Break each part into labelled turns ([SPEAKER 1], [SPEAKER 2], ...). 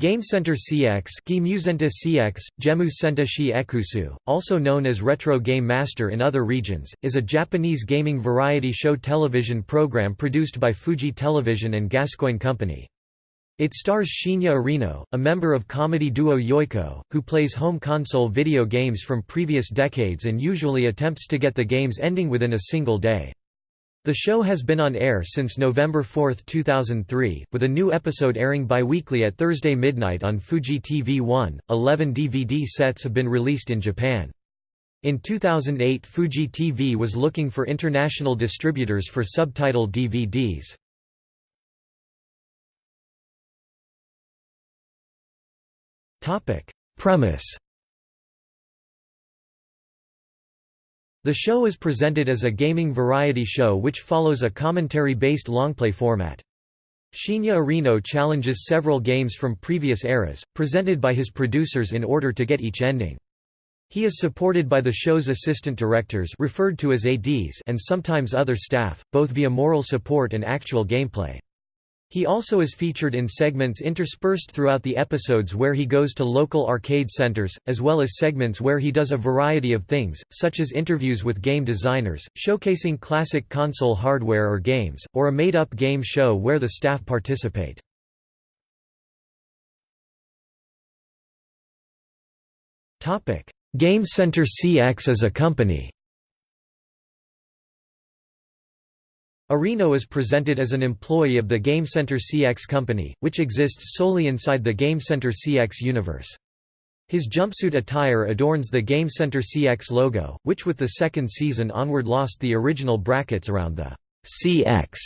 [SPEAKER 1] Game Center CX, CX Gemu Senta Ekusu, also known as Retro Game Master in other regions, is a Japanese gaming variety show television program produced by Fuji Television and Gascoigne Company. It stars Shinya Arino, a member of comedy duo Yoiko, who plays home console video games from previous decades and usually attempts to get the game's ending within a single day. The show has been on air since November 4, 2003, with a new episode airing bi-weekly at Thursday midnight on Fuji TV 1. Eleven DVD sets have been released in Japan. In 2008 Fuji TV was looking for international distributors for subtitled DVDs. Premise The show is presented as a gaming variety show which follows a commentary-based longplay format. Shinya Arino challenges several games from previous eras, presented by his producers in order to get each ending. He is supported by the show's assistant directors referred to as ADs and sometimes other staff, both via moral support and actual gameplay. He also is featured in segments interspersed throughout the episodes where he goes to local arcade centers, as well as segments where he does a variety of things, such as interviews with game designers, showcasing classic console hardware or games, or a made-up game show where the staff participate. Game Center CX as a company Arino is presented as an employee of the Game Center CX company, which exists solely inside the Game Center CX universe. His jumpsuit attire adorns the Game Center CX logo, which with the second season onward lost the original brackets around the CX.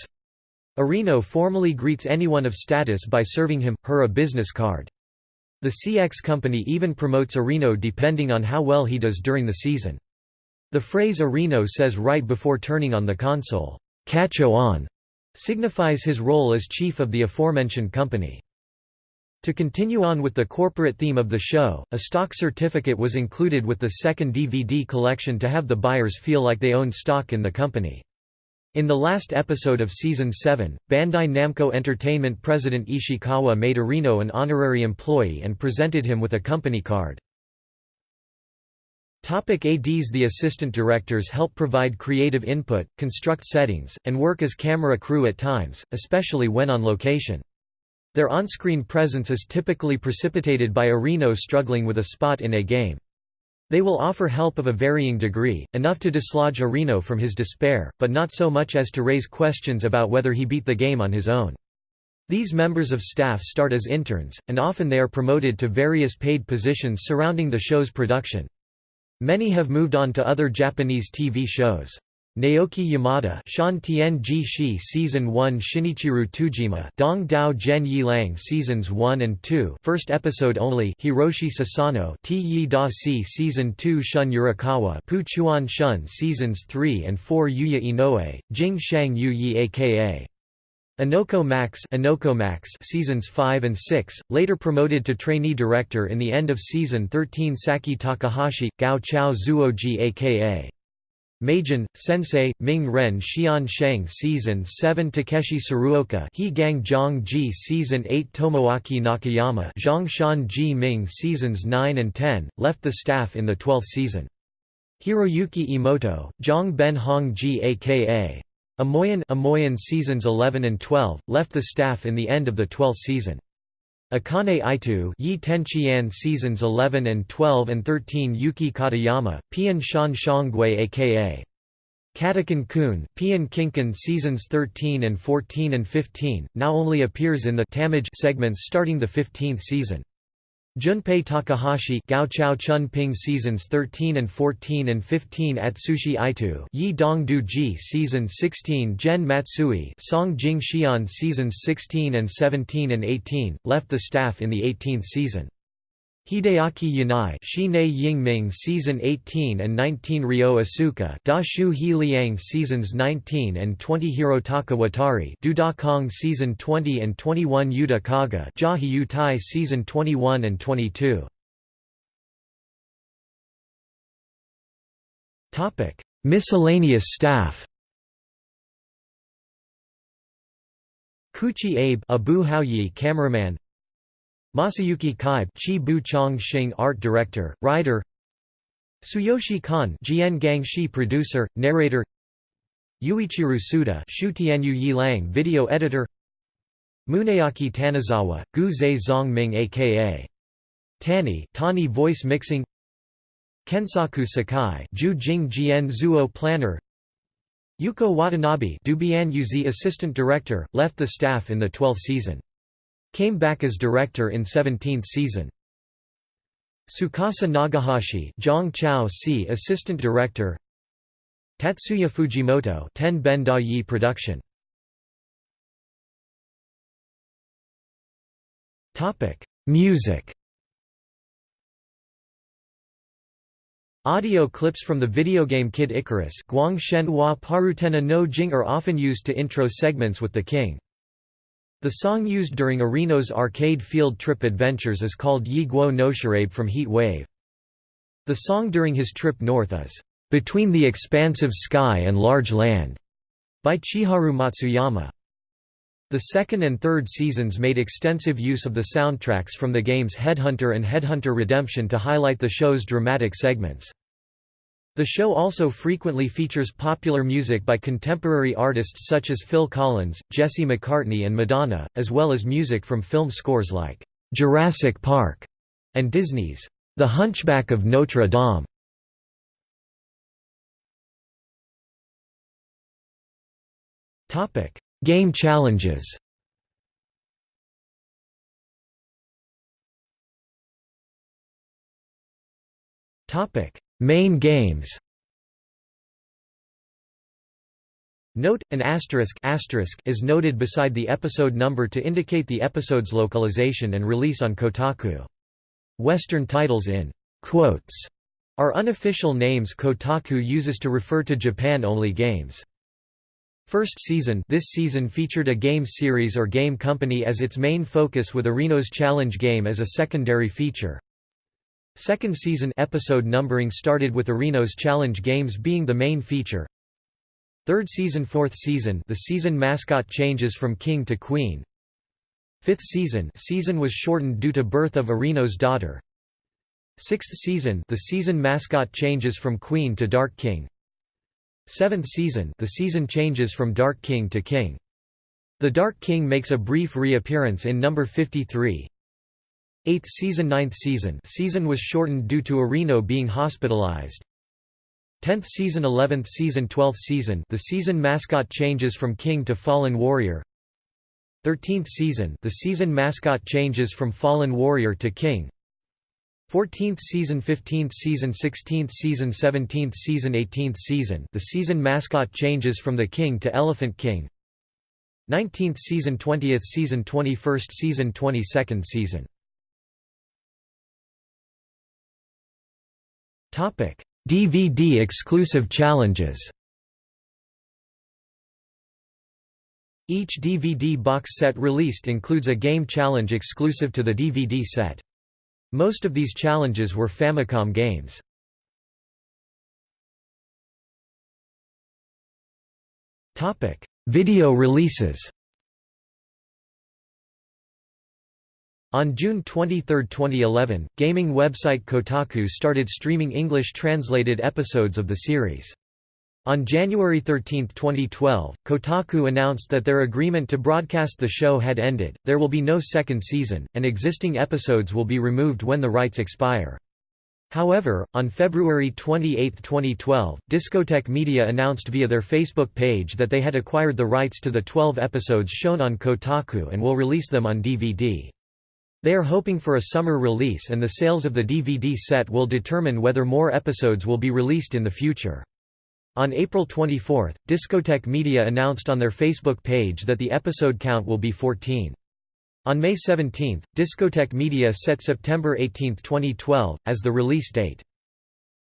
[SPEAKER 1] Arino formally greets anyone of status by serving him, her a business card. The CX company even promotes Arino depending on how well he does during the season. The phrase Arino says right before turning on the console, Kacho on signifies his role as chief of the aforementioned company. To continue on with the corporate theme of the show, a stock certificate was included with the second DVD collection to have the buyers feel like they owned stock in the company. In the last episode of Season 7, Bandai Namco Entertainment president Ishikawa made Arino an honorary employee and presented him with a company card. Topic ADs The assistant directors help provide creative input, construct settings, and work as camera crew at times, especially when on location. Their on-screen presence is typically precipitated by Arino struggling with a spot in a game. They will offer help of a varying degree, enough to dislodge Arino from his despair, but not so much as to raise questions about whether he beat the game on his own. These members of staff start as interns, and often they are promoted to various paid positions surrounding the show's production. Many have moved on to other Japanese TV shows. Naoki Yamada Shan Tien Ji Shi Season 1 Shinichiru Tujima Dong Dao Zhen Yi Lang Seasons 1 and 2 First episode only Hiroshi Sasano T Yi Da Si Season 2 Shun Yurikawa Pu Chuan Shun Seasons 3 and 4 Yuya Inoue, Jing Shang Yu Yi aka Inoko Max, Inoko Max seasons 5 and 6, later promoted to trainee director in the end of season 13 Saki Takahashi, Gao Chao Zuoji aka Meijin, Sensei, Ming Ren Xian Sheng Season 7 Takeshi Tsuruoka He Gang Zhang Ji Season 8 Tomoaki Nakayama Zhang Shan Ji Ming Seasons 9 and 10, left the staff in the 12th season. Hiroyuki Imoto, Zhang Ben Hong Ji aka Amoyan, Amoyan seasons 11 and 12, left the staff in the end of the 12th season. Akane Itu Yi Tenchian seasons 11 and 12 and 13 Yuki Katayama, Pian Shan Shangui aka Katakan Kun, Pian Kinkan seasons 13 and 14 and 15, now only appears in the Tamage segments starting the 15th season. Junpei Takahashi Gao Chao Chun Ping seasons 13 and 14 and 15 Atsushi Itu Yi Dong Du Ji season 16 Gen Matsui Song Jing Xian seasons 16 and 17 and 18, left the staff in the 18th season. Hideaki Yanai Shine Yingming season 18 and 19 Ryo Asuka Da Shu He Liang seasons 19 and 20 Hirotaka Watari Du Da Kong season 20 and 21 Yuta Kaga Jahi Yutai season 21 and 22 Topic Miscellaneous staff. Kuchi Abe Abu Haoyi cameraman Masayuki Kaibe Chi Bu Chong Xing art director, writer Tsuyoshi Kan Jian Gangshi producer, narrator Yuichiro Suda Shu Tianyu Yilang video editor Muneaki Tanizawa, Gu Zhe Zongming aka Tani Tani voice mixing Kensaku Sakai Ju Jing Jian Zuo planner Yuko Watanabe Dubian Yuzi assistant director, left the staff in the 12th season. Came back as director in 17th season. Tsukasa Nagahashi Zhang Chao Si assistant director Tatsuya Fujimoto Ten Ben Da Yi production Music Audio clips from the video game Kid Icarus Guang Shen Hua Parutena no Jing are often used to intro segments with the king. The song used during Arino's arcade field trip adventures is called Yi Guo no Shirabe from Heat Wave. The song during his trip north is, "'Between the Expansive Sky and Large Land' by Chiharu Matsuyama. The second and third seasons made extensive use of the soundtracks from the games Headhunter and Headhunter Redemption to highlight the show's dramatic segments. The show also frequently features popular music by contemporary artists such as Phil Collins, Jesse McCartney and Madonna, as well as music from film scores like "'Jurassic Park' and Disney's "'The Hunchback of Notre Dame'. Game challenges Main games Note, an asterisk, asterisk is noted beside the episode number to indicate the episode's localization and release on Kotaku. Western titles in quotes are unofficial names Kotaku uses to refer to Japan-only games. First season this season featured a game series or game company as its main focus with Arino's challenge game as a secondary feature. Second season episode numbering started with Arino's challenge games being the main feature. Third season Fourth season the season mascot changes from king to queen. Fifth season season was shortened due to birth of Arino's daughter. Sixth season the season mascot changes from queen to dark king. Seventh season the season changes from Dark King to King. The Dark King makes a brief reappearance in number 53. Eighth season Ninth season. Season was shortened due to Arino being hospitalized. 10th season 11th season 12th season. The season mascot changes from king to fallen warrior. 13th season. The season mascot changes from fallen warrior to king. 14th season 15th season 16th season 17th season 18th season. The season mascot changes from the king to elephant king. 19th season 20th season 21st season 22nd season DVD exclusive challenges Each DVD box set released includes a game challenge exclusive to the DVD set. Most of these challenges were Famicom games. Video releases On June 23, 2011, gaming website Kotaku started streaming English-translated episodes of the series. On January 13, 2012, Kotaku announced that their agreement to broadcast the show had ended, there will be no second season, and existing episodes will be removed when the rights expire. However, on February 28, 2012, Discotek Media announced via their Facebook page that they had acquired the rights to the 12 episodes shown on Kotaku and will release them on DVD. They are hoping for a summer release and the sales of the DVD set will determine whether more episodes will be released in the future. On April 24, Discotek Media announced on their Facebook page that the episode count will be 14. On May 17, Discotek Media set September 18, 2012, as the release date.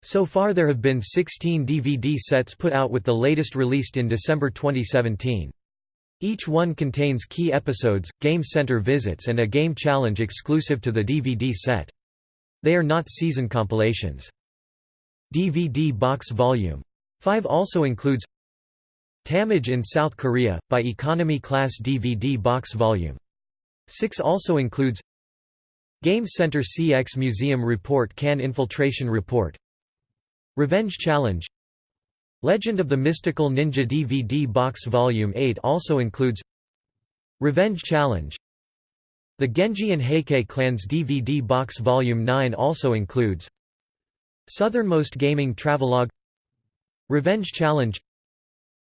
[SPEAKER 1] So far there have been 16 DVD sets put out with the latest released in December 2017. Each one contains key episodes, game center visits and a game challenge exclusive to the DVD set. They are not season compilations. DVD Box Volume 5 also includes Tamage in South Korea, by Economy Class DVD Box Volume 6 also includes Game Center CX Museum Report Can Infiltration Report Revenge Challenge Legend of the Mystical Ninja DVD Box Volume 8 also includes Revenge Challenge. The Genji and Heike Clans DVD Box Volume 9 also includes Southernmost Gaming Travelogue Revenge Challenge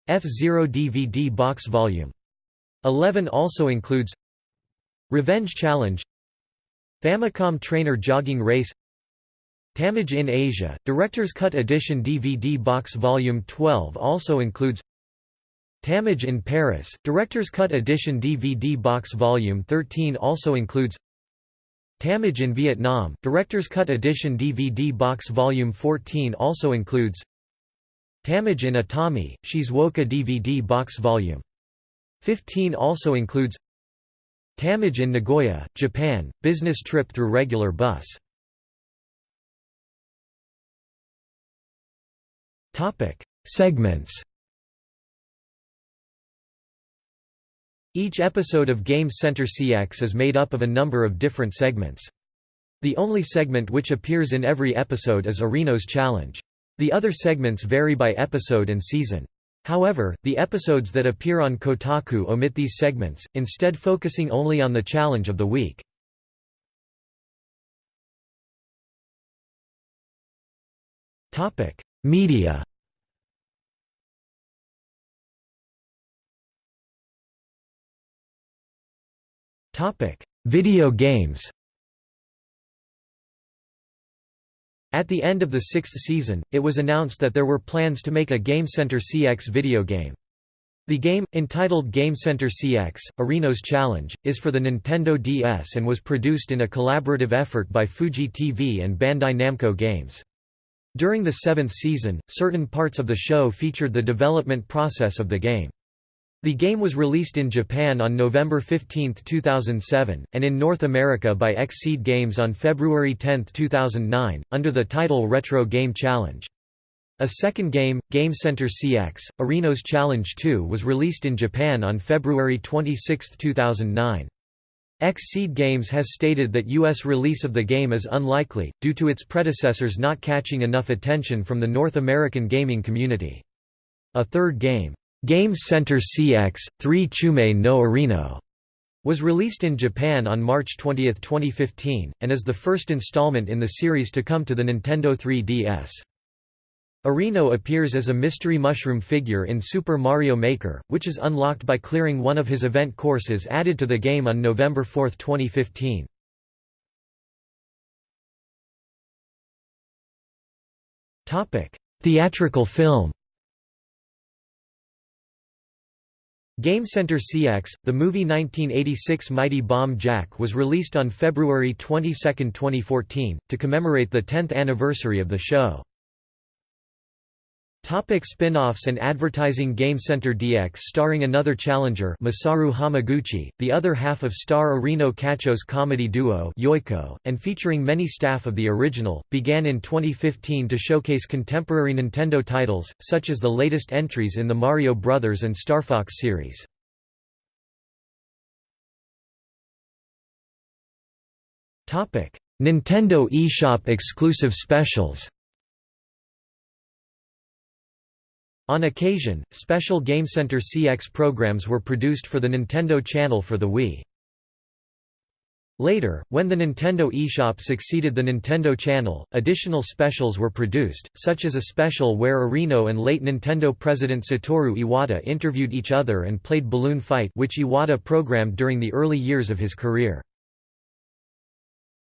[SPEAKER 1] F-Zero DVD Box Volume 11 also includes Revenge Challenge Famicom Trainer Jogging Race Tamage in Asia, Director's Cut Edition DVD Box Volume 12 also includes Tamage in Paris, Director's Cut Edition DVD Box Volume 13 also includes Tamage in Vietnam, Director's Cut Edition DVD Box Volume 14 also includes Tamage in Atami, Shizuoka DVD Box Volume 15 also includes Tamage in Nagoya, Japan, business trip through regular bus. Topic: Segments. Each episode of Game Center CX is made up of a number of different segments. The only segment which appears in every episode is Arino's Challenge. The other segments vary by episode and season. However, the episodes that appear on Kotaku omit these segments, instead focusing only on the challenge of the week. Media Video games At the end of the sixth season, it was announced that there were plans to make a Game Center CX video game. The game, entitled Game Center CX, Arino's Challenge, is for the Nintendo DS and was produced in a collaborative effort by Fuji TV and Bandai Namco Games. During the seventh season, certain parts of the show featured the development process of the game. The game was released in Japan on November 15, 2007, and in North America by Xseed Games on February 10, 2009, under the title Retro Game Challenge. A second game, Game Center CX, Arino's Challenge 2 was released in Japan on February 26, 2009. Xseed Games has stated that U.S. release of the game is unlikely, due to its predecessors not catching enough attention from the North American gaming community. A third game, Game Center CX, 3 Chume no Arino was released in Japan on March 20, 2015, and is the first installment in the series to come to the Nintendo 3DS. Arino appears as a mystery mushroom figure in Super Mario Maker, which is unlocked by clearing one of his event courses added to the game on November 4, 2015. Theatrical film Game Center CX, the movie 1986 Mighty Bomb Jack was released on February 22, 2014, to commemorate the 10th anniversary of the show. Topic spin-offs and advertising Game Center DX starring another challenger Masaru Hamaguchi, the other half of star Arino Kacho's comedy duo Yoiko, and featuring many staff of the original, began in 2015 to showcase contemporary Nintendo titles, such as the latest entries in the Mario Bros. and Star Fox series. Nintendo eShop exclusive specials On occasion, special Game Center CX programs were produced for the Nintendo Channel for the Wii. Later, when the Nintendo eShop succeeded the Nintendo Channel, additional specials were produced, such as a special where Arino and late Nintendo president Satoru Iwata interviewed each other and played Balloon Fight which Iwata programmed during the early years of his career.